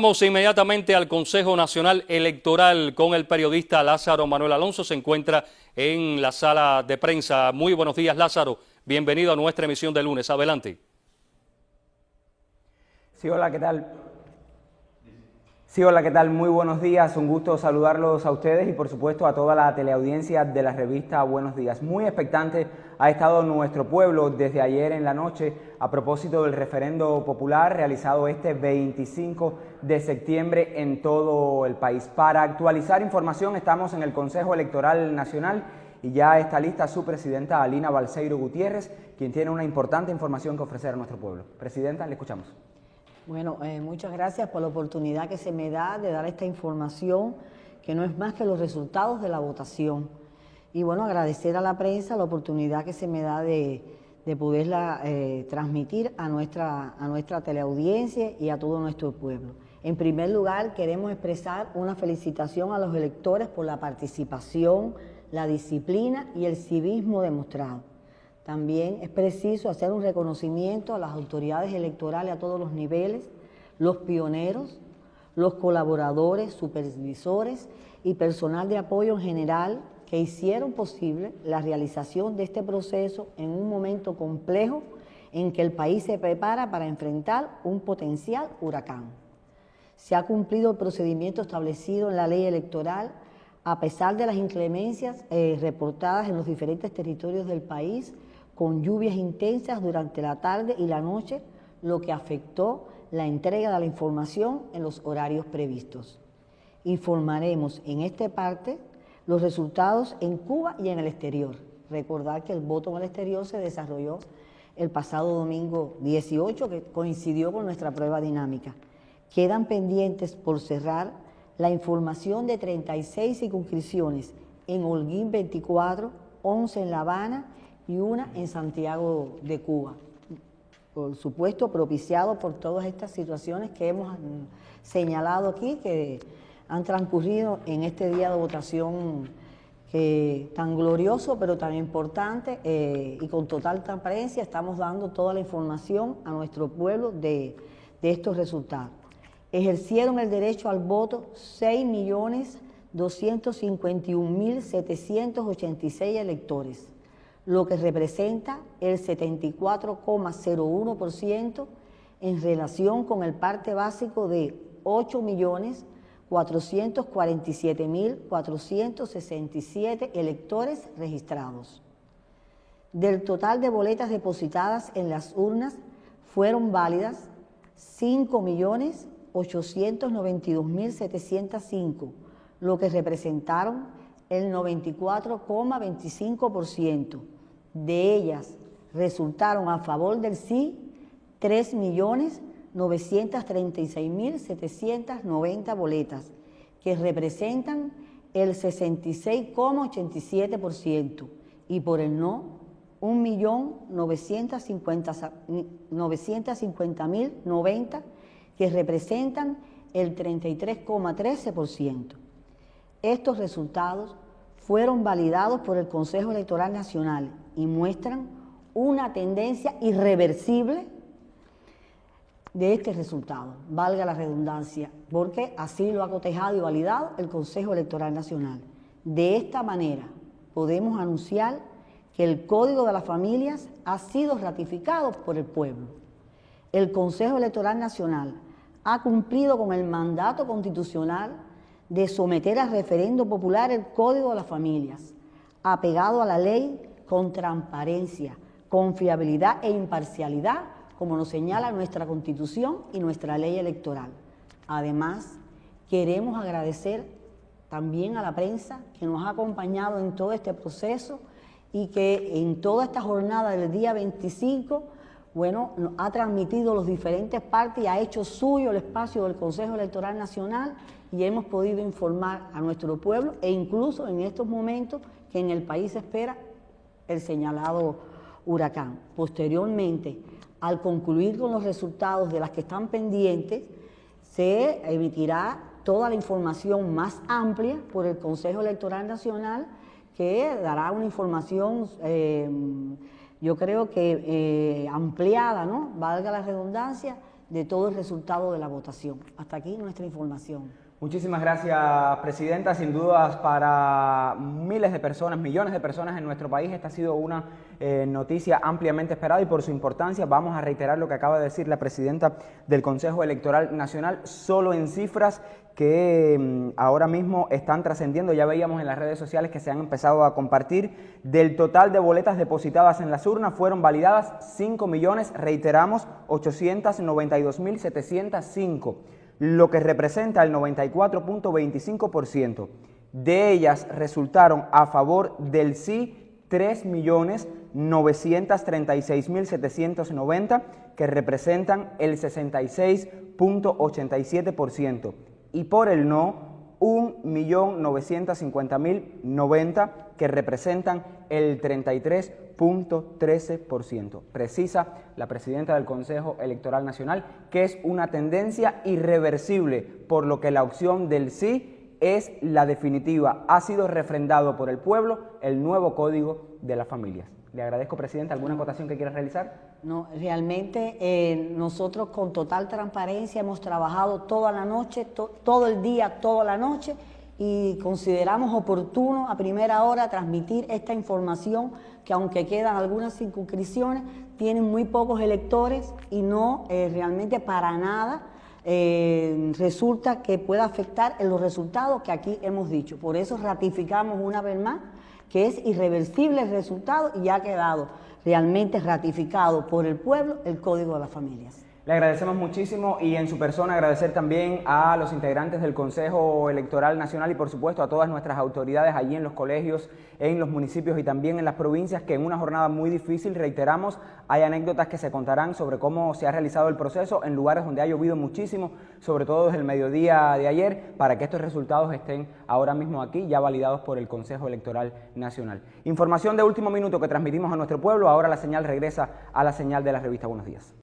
Vamos inmediatamente al Consejo Nacional Electoral con el periodista Lázaro Manuel Alonso. Se encuentra en la sala de prensa. Muy buenos días, Lázaro. Bienvenido a nuestra emisión de lunes. Adelante. Sí, hola, ¿qué tal? Sí, hola, ¿qué tal? Muy buenos días. Un gusto saludarlos a ustedes y, por supuesto, a toda la teleaudiencia de la revista Buenos Días. Muy expectante ha estado nuestro pueblo desde ayer en la noche a propósito del referendo popular realizado este 25 de septiembre en todo el país. Para actualizar información estamos en el Consejo Electoral Nacional y ya está lista su presidenta Alina Balseiro Gutiérrez, quien tiene una importante información que ofrecer a nuestro pueblo. Presidenta, le escuchamos. Bueno, eh, muchas gracias por la oportunidad que se me da de dar esta información, que no es más que los resultados de la votación. Y bueno, agradecer a la prensa la oportunidad que se me da de, poderla eh, transmitir a nuestra, a nuestra teleaudiencia y a todo nuestro pueblo. En primer lugar, queremos expresar una felicitación a los electores por la participación, la disciplina y el civismo demostrado. También es preciso hacer un reconocimiento a las autoridades electorales a todos los niveles, los pioneros, los colaboradores, supervisores y personal de apoyo en general que hicieron posible la realización de este proceso en un momento complejo en que el país se prepara para enfrentar un potencial huracán. Se ha cumplido el procedimiento establecido en la ley electoral a pesar de las inclemencias eh, reportadas en los diferentes territorios del país, con lluvias intensas durante la tarde y la noche, lo que afectó la entrega de la información en los horarios previstos. Informaremos en esta parte los resultados en Cuba y en el exterior. Recordar que el voto en el exterior se desarrolló el pasado domingo 18, que coincidió con nuestra prueba dinámica. Quedan pendientes por cerrar la información de 36 circunscripciones en Holguín 24, 11 en La Habana y una en Santiago de Cuba. Por supuesto, propiciado por todas estas situaciones que hemos señalado aquí, que han transcurrido en este día de votación tan glorioso, pero tan importante eh, y con total transparencia estamos dando toda la información a nuestro pueblo de, de estos resultados. Ejercieron el derecho al voto 6.251.786 electores, lo que representa el 74,01% en relación con el parte básico de 8 millones 447.467 electores registrados. Del total de boletas depositadas en las urnas fueron válidas 5.892.705, lo que representaron el 94,25%. De ellas resultaron a favor del sí 3 millones 936.790 boletas, que representan el 66,87%, y por el no, 1.950.090, que representan el 33,13%. Estos resultados fueron validados por el Consejo Electoral Nacional y muestran una tendencia irreversible de este resultado, valga la redundancia, porque así lo ha cotejado y validado el Consejo Electoral Nacional. De esta manera podemos anunciar que el Código de las Familias ha sido ratificado por el pueblo. El Consejo Electoral Nacional ha cumplido con el mandato constitucional de someter a referendo popular el Código de las Familias, apegado a la ley con transparencia, confiabilidad e imparcialidad como nos señala nuestra Constitución y nuestra ley electoral. Además, queremos agradecer también a la prensa que nos ha acompañado en todo este proceso y que en toda esta jornada del día 25, bueno, ha transmitido los diferentes partes y ha hecho suyo el espacio del Consejo Electoral Nacional y hemos podido informar a nuestro pueblo e incluso en estos momentos que en el país se espera el señalado huracán. Posteriormente, al concluir con los resultados de las que están pendientes, se emitirá toda la información más amplia por el Consejo Electoral Nacional que dará una información, eh, yo creo que eh, ampliada, ¿no? valga la redundancia, de todo el resultado de la votación. Hasta aquí nuestra información. Muchísimas gracias, Presidenta. Sin dudas, para miles de personas, millones de personas en nuestro país, esta ha sido una eh, noticia ampliamente esperada y por su importancia vamos a reiterar lo que acaba de decir la Presidenta del Consejo Electoral Nacional, solo en cifras que mm, ahora mismo están trascendiendo. Ya veíamos en las redes sociales que se han empezado a compartir. Del total de boletas depositadas en las urnas fueron validadas 5 millones, reiteramos, 892.705 lo que representa el 94.25%. De ellas resultaron a favor del sí 3.936.790, que representan el 66.87%, y por el no 1.950.090, que representan el 33.13%. Precisa la presidenta del Consejo Electoral Nacional que es una tendencia irreversible, por lo que la opción del sí es la definitiva. Ha sido refrendado por el pueblo el nuevo Código de las Familias. Le agradezco, Presidenta. ¿Alguna acotación que quiera realizar? No, realmente eh, nosotros con total transparencia hemos trabajado toda la noche, todo el día, toda la noche y consideramos oportuno a primera hora transmitir esta información que aunque quedan algunas circunscripciones, tienen muy pocos electores y no eh, realmente para nada eh, resulta que pueda afectar en los resultados que aquí hemos dicho. Por eso ratificamos una vez más que es irreversible el resultado y ha quedado realmente ratificado por el pueblo el Código de las Familias. Le agradecemos muchísimo y en su persona agradecer también a los integrantes del Consejo Electoral Nacional y por supuesto a todas nuestras autoridades allí en los colegios, en los municipios y también en las provincias que en una jornada muy difícil, reiteramos, hay anécdotas que se contarán sobre cómo se ha realizado el proceso en lugares donde ha llovido muchísimo, sobre todo desde el mediodía de ayer, para que estos resultados estén ahora mismo aquí ya validados por el Consejo Electoral Nacional. Información de último minuto que transmitimos a nuestro pueblo, ahora la señal regresa a la señal de la revista Buenos Días.